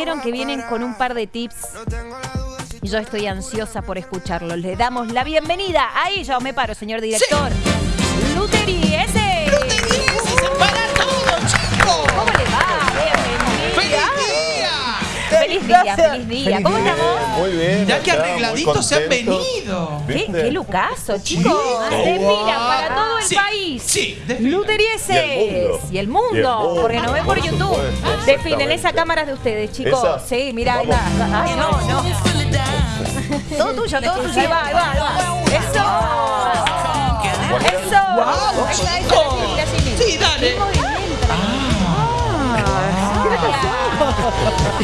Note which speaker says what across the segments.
Speaker 1: dijeron que vienen con un par de tips y yo estoy ansiosa por escucharlos. Le damos la bienvenida. Ahí ya me paro, señor director. Luteri ese.
Speaker 2: Feliz día,
Speaker 1: feliz día. ¿Cómo estamos?
Speaker 3: Muy bien.
Speaker 2: Mirá que arregladitos se han venido.
Speaker 1: ¿Qué, qué lucaso, chicos.
Speaker 2: Sí.
Speaker 1: Mira para todo el
Speaker 2: Sí,
Speaker 1: país.
Speaker 2: sí, desfilan.
Speaker 1: Luterieses
Speaker 3: Y el mundo.
Speaker 1: y el mundo,
Speaker 3: Y el mundo,
Speaker 1: porque nos ven por
Speaker 3: por
Speaker 1: YouTube.
Speaker 3: supuesto,
Speaker 1: Desfilen
Speaker 3: exactamente.
Speaker 1: esa cámara de ustedes, chicos.
Speaker 3: ¿Esa?
Speaker 1: Sí, mira, ahí va. Ay, no, no. Todo tuyo, todo tuyo. Ahí va, ahí va. Eso. Eso.
Speaker 2: ¡Wow,
Speaker 1: Ahí está,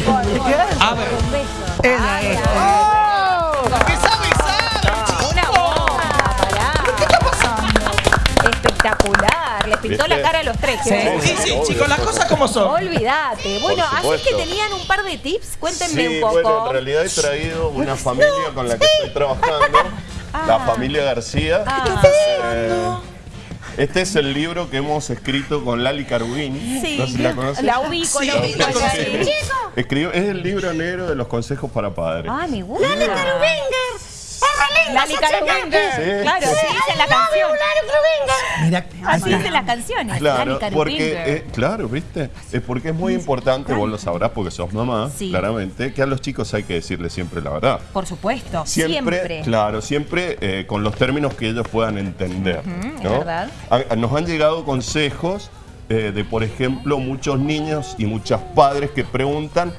Speaker 2: A ver,
Speaker 1: Un beso.
Speaker 4: Ella es.
Speaker 2: que sabe, sabe.
Speaker 1: Una bomba, pará.
Speaker 2: ¿Qué está pasando?
Speaker 1: Espectacular. Les pintó la cara a los tres.
Speaker 4: Sí.
Speaker 1: ¿eh?
Speaker 2: Sí, sí, chicos, las cosas como son.
Speaker 1: Olvídate. Bueno, así
Speaker 3: supuesto.
Speaker 1: que tenían un par de tips. Cuéntenme
Speaker 3: Sí,
Speaker 1: un poco.
Speaker 3: bueno, en realidad he traído una familia con la que estoy trabajando, la familia García.
Speaker 1: Ah.
Speaker 3: Eh, este es el libro que hemos escrito con Lali Carubini.
Speaker 1: Sí.
Speaker 3: No sé si la conoces.
Speaker 1: La ubico,
Speaker 2: Sí,
Speaker 1: la ubico.
Speaker 3: Escribió- es el libro negro de los consejos para padres.
Speaker 1: Ah, me gusta. Lali Carubinger.
Speaker 3: Sí.
Speaker 1: Claro, así dice la canción.
Speaker 4: Mira,
Speaker 1: Así dicen las canciones.
Speaker 3: Claro,
Speaker 1: Lali
Speaker 3: porque, eh, claro, ¿viste? Es porque es muy importante, vos lo sabrás porque sos mamá,
Speaker 1: Sí.
Speaker 3: claramente, que a los chicos hay que decirles siempre la verdad.
Speaker 1: Por supuesto.
Speaker 3: Siempre,
Speaker 1: Siempre.
Speaker 3: claro, siempre eh, con los términos que ellos puedan entender.
Speaker 1: es
Speaker 3: ¿no?
Speaker 1: verdad.
Speaker 3: A- a- nos han llegado consejos eh, de, por ejemplo, muchos niños y muchos padres que preguntan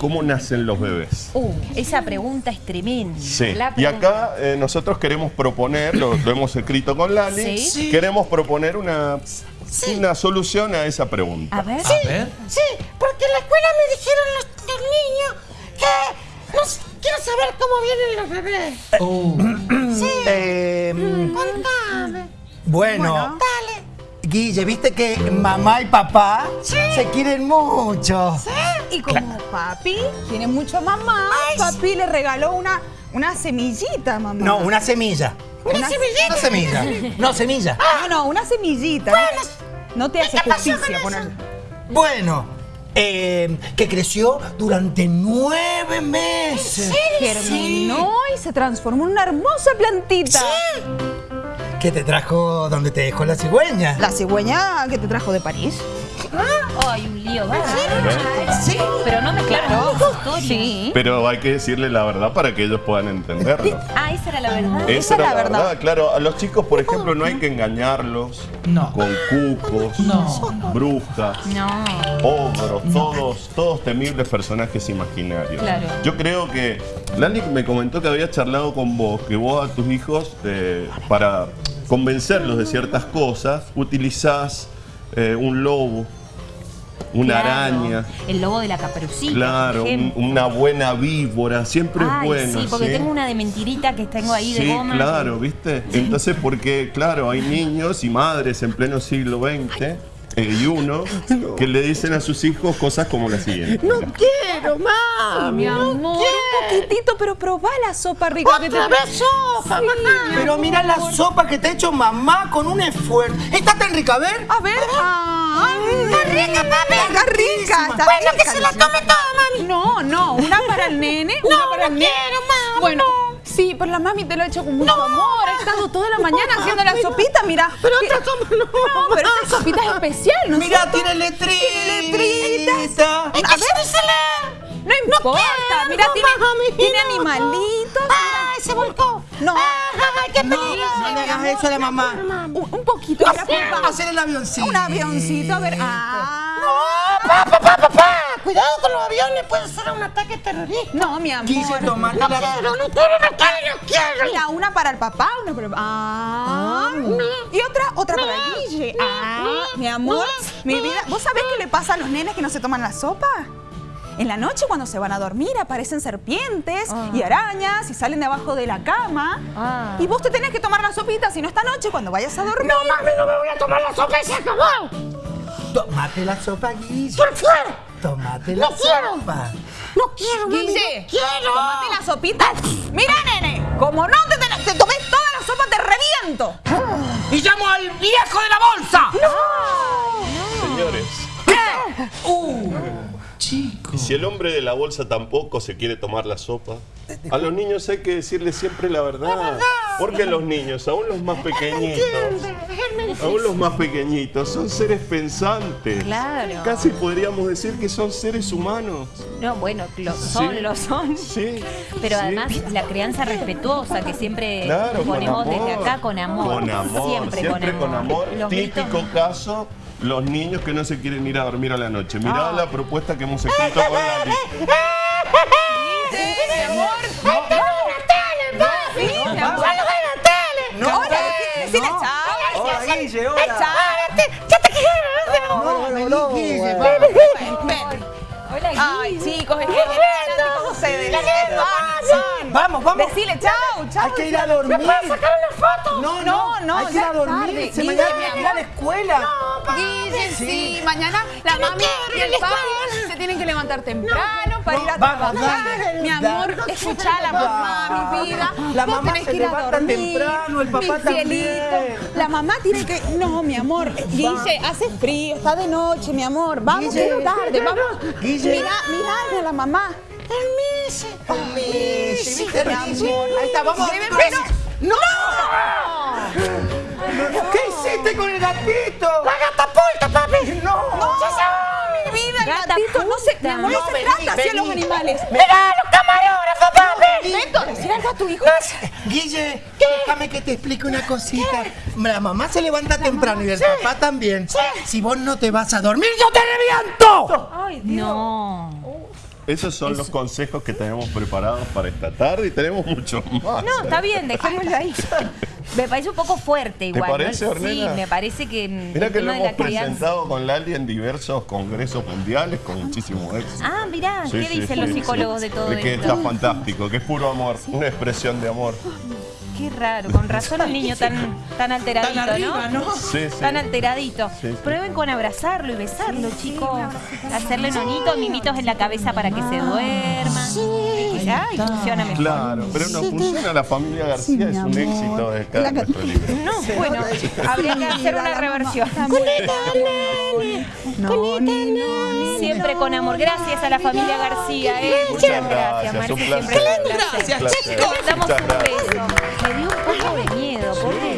Speaker 3: cómo nacen los bebés.
Speaker 1: Uh, esa pregunta es tremenda.
Speaker 3: Sí. Y acá eh, nosotros queremos proponer, lo, lo hemos escrito con Lali,
Speaker 1: Sí.
Speaker 2: Sí.
Speaker 3: queremos proponer una, una solución a esa pregunta.
Speaker 1: A ver.
Speaker 2: A ver.
Speaker 5: Sí, porque en la escuela me dijeron los, los niños que no quiero saber cómo vienen los bebés.
Speaker 2: Oh.
Speaker 4: eh,
Speaker 5: Contame.
Speaker 4: bueno,
Speaker 5: Dale.
Speaker 4: Guille, viste que mamá y papá se quieren mucho.
Speaker 6: Y como papi tiene mucho mamá, papi le regaló una, una semillita mamá.
Speaker 4: No, una semilla.
Speaker 5: ¿Una semillita?
Speaker 4: No semilla. No, semilla.
Speaker 6: No, no, una semillita. No, no te hace justicia poner.
Speaker 4: Bueno, eh, que creció durante nueve meses.
Speaker 6: Germinó y se transformó en una hermosa plantita.
Speaker 4: Que te trajo donde te dejó la cigüeña.
Speaker 6: La cigüeña que te trajo de París.
Speaker 1: Ay, un lío. Sí. Pero no mezclaron dos historias.
Speaker 6: Sí.
Speaker 3: Pero hay que decirle la verdad para que ellos puedan entenderlo.
Speaker 1: Ah, esa era la verdad.
Speaker 3: Esa
Speaker 6: es
Speaker 3: era
Speaker 6: la verdad.
Speaker 3: verdad. claro. A los chicos, por ejemplo, no hay que engañarlos
Speaker 2: No.
Speaker 3: con cucos,
Speaker 2: No.
Speaker 3: brujas,
Speaker 1: No.
Speaker 3: ogros, todos, todos temibles personajes imaginarios.
Speaker 1: Claro.
Speaker 3: Yo creo que Lali me comentó que había charlado con vos, que vos a tus hijos, eh, para convencerlos de ciertas cosas, utilizás eh, un lobo, una
Speaker 1: Claro.
Speaker 3: araña.
Speaker 1: El lobo de la caperucita.
Speaker 3: Claro, un- una buena víbora, siempre
Speaker 1: Ay,
Speaker 3: es bueno.
Speaker 1: sí, porque
Speaker 3: ¿sí?
Speaker 1: tengo una de mentirita que tengo ahí de
Speaker 3: Sí,
Speaker 1: goma.
Speaker 3: claro, ¿viste? Entonces, porque, claro, hay niños y madres en pleno siglo XX y uno que le dicen a sus hijos cosas como la siguiente.
Speaker 5: No quiero, mami.
Speaker 1: Mi amor.
Speaker 6: Un poquitito, pero probá la sopa rica que te
Speaker 5: Otra vez sopa, mamá.
Speaker 4: Pero mira la sopa que te ha hecho mamá con un esfuerzo. ¿Está tan rica? A ver.
Speaker 6: A ver. Ay,
Speaker 5: Está rica, papi.
Speaker 6: Está rica, está
Speaker 5: Bueno, que se la tome toda, mami.
Speaker 6: No, no, una para el nene, una
Speaker 5: No,
Speaker 6: para
Speaker 5: no
Speaker 6: el nene.
Speaker 5: quiero, mami,
Speaker 6: Bueno,
Speaker 5: no.
Speaker 6: Sí, pero la mami te lo ha hecho con mucho amor. Ha estado toda la mañana haciendo la sopita, mira.
Speaker 5: Pero otra sopa no.
Speaker 6: No, pero esta sopita es especial, ¿no?
Speaker 4: Mira, tiene letrita.
Speaker 6: A ver, no importa. mira, tiene, tiene
Speaker 5: no.
Speaker 6: animalitos.
Speaker 5: Ay, se volcó.
Speaker 6: No.
Speaker 5: Ay, qué peligro.
Speaker 4: No le hagas eso a la mamá.
Speaker 6: Un, un poquito.
Speaker 4: Hacer el avioncito.
Speaker 6: Un avioncito, a ver. Ah.
Speaker 5: No, papá, papá, papá. Cuidado con los aviones, puede ser un ataque terrorista.
Speaker 6: No, mi amor.
Speaker 4: Quise tomar la...
Speaker 5: No quiero, no quiero, no quiero, no quiero.
Speaker 6: Mira, una para el papá, una para el Ah. Y otra, otra para el Guille. Ah, mi amor, mi vida. ¿Vos sabés qué le pasa a los nenes que no se toman la sopa? En la noche cuando se van a dormir aparecen serpientes y arañas y salen de abajo de la cama.
Speaker 1: Ah.
Speaker 6: Y vos te tenés que tomar la sopita, si no esta noche cuando vayas a dormir.
Speaker 5: No, mami, no me voy a tomar la sopa y se acabó.
Speaker 4: Tomate la sopa, Guille.
Speaker 5: Por fuera.
Speaker 4: Tomate la
Speaker 5: No quiero.
Speaker 4: sopa.
Speaker 5: No quiero, mami.
Speaker 6: Guille,
Speaker 5: no quiero.
Speaker 6: tomate la sopita. Mira, nene, como no te, tenés- te tomes toda la sopa, te reviento.
Speaker 2: Y llamo al viejo de la bolsa.
Speaker 3: Señores,
Speaker 2: Uh, chicos.
Speaker 3: Si el hombre de la bolsa tampoco se quiere tomar la sopa, a los niños hay que decirles siempre la verdad. Porque los niños, aún los más pequeñitos, aún los más pequeñitos, son seres pensantes.
Speaker 1: Claro.
Speaker 3: Casi podríamos decir que son seres humanos.
Speaker 1: No, bueno, lo son,
Speaker 3: Sí.
Speaker 1: lo son.
Speaker 3: Sí.
Speaker 1: Pero
Speaker 3: sí.
Speaker 1: además la crianza respetuosa que siempre
Speaker 3: Claro,
Speaker 1: ponemos
Speaker 3: amor.
Speaker 1: desde acá con amor.
Speaker 3: Con amor,
Speaker 1: Siempre,
Speaker 3: siempre, con amor. Típico caso, los niños que no se quieren ir a dormir a la noche. Mirá
Speaker 1: Ah.
Speaker 3: la propuesta que hemos escrito con.
Speaker 6: Hola, Ay, chicos, es que ¿cómo ustedes? Van,
Speaker 4: Vamos, vamos.
Speaker 6: Decile chao, chao.
Speaker 4: Hay que ir a dormir.
Speaker 5: Sacar una foto.
Speaker 4: No,
Speaker 6: No, no,
Speaker 4: hay que ir a dormir. Se
Speaker 6: Guille,
Speaker 4: mañana
Speaker 6: mi
Speaker 4: hay que ir a la escuela.
Speaker 6: Guille, sí, mañana la
Speaker 5: no
Speaker 6: mami y
Speaker 5: a
Speaker 6: el papi se tienen que levantar temprano para
Speaker 4: no,
Speaker 6: ir a trabajar.
Speaker 4: dale,
Speaker 6: Mi amor, escucha la mamá, mi vida.
Speaker 4: La
Speaker 6: Vos
Speaker 4: mamá
Speaker 6: tenés
Speaker 4: se
Speaker 6: que ir a dormir,
Speaker 4: temprano, el papá
Speaker 6: mi
Speaker 4: también.
Speaker 6: cielito. La mamá tiene que... No, mi amor. Guille, hace frío, está de noche, mi amor. Vamos,
Speaker 4: Guille.
Speaker 6: es tarde, vamos.
Speaker 4: Guille.
Speaker 6: Mira, mira a la mamá.
Speaker 5: Permiso.
Speaker 4: Sí, ¿viste,
Speaker 6: Mi amor.
Speaker 4: Ahí está, vamos. Pero- ¡No! ¿Qué hiciste con el gatito?
Speaker 5: La gata pulta, papi.
Speaker 4: No.
Speaker 6: Mi vida, el
Speaker 1: Gata
Speaker 6: gatito no se, mi amor, no
Speaker 4: No,
Speaker 6: se
Speaker 4: vení,
Speaker 6: trata así a los animales.
Speaker 5: Mira los camarógrafos, papi.
Speaker 6: Beto, decir algo a tu hijo.
Speaker 4: Guille, déjame que te explique una cosita. La mamá se levanta temprano y el papá también. Si vos no te vas a dormir, yo te reviento.
Speaker 1: Ay, No.
Speaker 3: Esos son los consejos que tenemos preparados para esta tarde y tenemos muchos más.
Speaker 1: No, está bien, dejémoslo ahí. Me parece un poco fuerte igual. ¿no?
Speaker 3: parece,
Speaker 1: Sí,
Speaker 3: Ornella?
Speaker 1: me parece que
Speaker 3: Mira que lo hemos presentado con Lali en diversos congresos mundiales con muchísimo éxito.
Speaker 1: Ah, mirá,
Speaker 3: Sí,
Speaker 1: ¿qué
Speaker 3: sí,
Speaker 1: dicen
Speaker 3: sí,
Speaker 1: los
Speaker 3: sí.
Speaker 1: psicólogos de todo
Speaker 3: De que
Speaker 1: esto?
Speaker 3: está fantástico, que es puro amor, una expresión de amor.
Speaker 1: Qué raro, con razón el niño tan, tan alteradito,
Speaker 2: Tan arriba, ¿no?
Speaker 3: Sí, sí.
Speaker 1: Tan alteradito.
Speaker 3: Sí, sí.
Speaker 1: Prueben con abrazarlo y besarlo, chicos. Hacerle nonitos, mimitos en la cabeza para que se duerma. Ay, funciona mejor.
Speaker 3: Claro, pero no funciona. La familia García es un éxito de cada nuestro libro.
Speaker 1: No, bueno, habría que hacer una reversión.
Speaker 6: No, ni no,
Speaker 1: Siempre con amor. Gracias a la familia García, ¿eh?
Speaker 3: Muchas gracias,
Speaker 1: Marce,
Speaker 3: un
Speaker 1: siempre.
Speaker 2: Gracias,
Speaker 3: placer.
Speaker 1: Le damos un beso. Me dio un poco de miedo, pobre